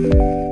Música